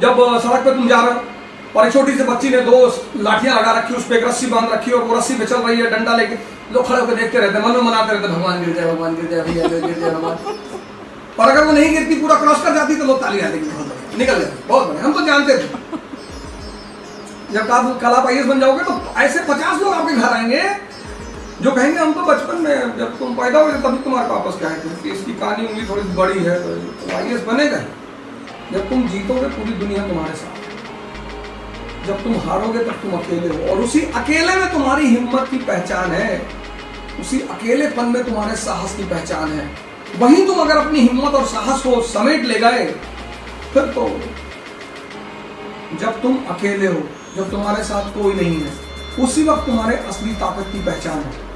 जब सड़क पे तुम जा रहे हो और एक छोटी सी बच्ची ने दो लाठियाँ लगा रखी उस पर एक रस्सी बाँध रखी और वो रस्सी पे चल रही है डंडा लेके। लोग खड़े होकर देखते रहते हैं, मन मनाते रहते हैं, भगवान गिर जाए भगवान गिर जाए भैया गिर जाए भगवान। और अगर वो नहीं गिरती पूरा क्रॉस कर जाती तो लोग ताली आते बहुत निकल जाते बहुत बढ़िया। हम तो जानते थे। जब आप कल आई बन जाओगे तो ऐसे पचास लोग आपके घर आएँगे जो कहेंगे हम तो बचपन में जब तुम पैदा हुए थे तभी तुम्हारे पापस क्या थे कि इसकी कहानी उंगली थोड़ी बड़ी है तो आई बनेगा। ही। जब तुम जीतोगे पूरी दुनिया तुम्हारे साथ। जब तुम हारोगे तब तुम अकेले हो। और उसी अकेले में तुम्हारी हिम्मत की पहचान है। उसी अकेलेपन में तुम्हारे साहस की पहचान है। वहीं तुम अगर अपनी हिम्मत और साहस को समेट ले गए, फिर तो जब तुम अकेले हो, जब तुम्हारे साथ कोई नहीं है, उसी वक्त तुम्हारे असली ताकत की पहचान है।